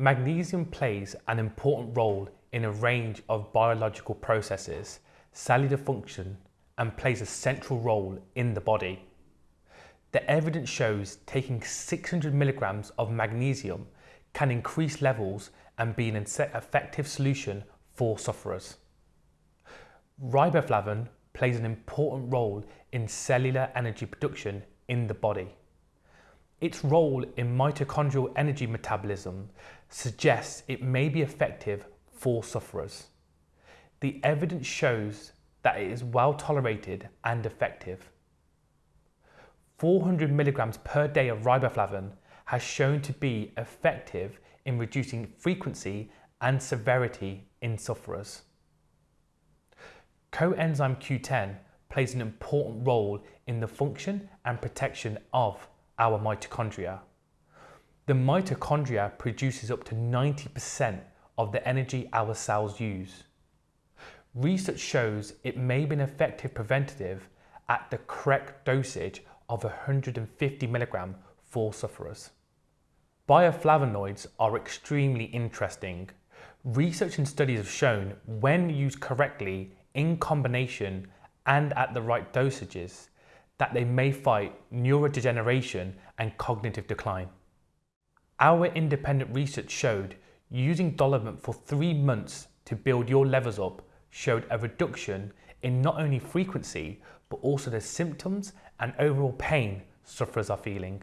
Magnesium plays an important role in a range of biological processes, cellular function, and plays a central role in the body. The evidence shows taking 600 milligrams of magnesium can increase levels and be an effective solution for sufferers. Riboflavin plays an important role in cellular energy production in the body. Its role in mitochondrial energy metabolism suggests it may be effective for sufferers. The evidence shows that it is well tolerated and effective. 400 milligrams per day of riboflavin has shown to be effective in reducing frequency and severity in sufferers. Coenzyme Q10 plays an important role in the function and protection of our mitochondria. The mitochondria produces up to 90% of the energy our cells use. Research shows it may be an effective preventative at the correct dosage of 150 milligram for sufferers. Bioflavonoids are extremely interesting. Research and studies have shown when used correctly in combination and at the right dosages that they may fight neurodegeneration and cognitive decline. Our independent research showed using Dolivant for three months to build your levels up showed a reduction in not only frequency but also the symptoms and overall pain sufferers are feeling.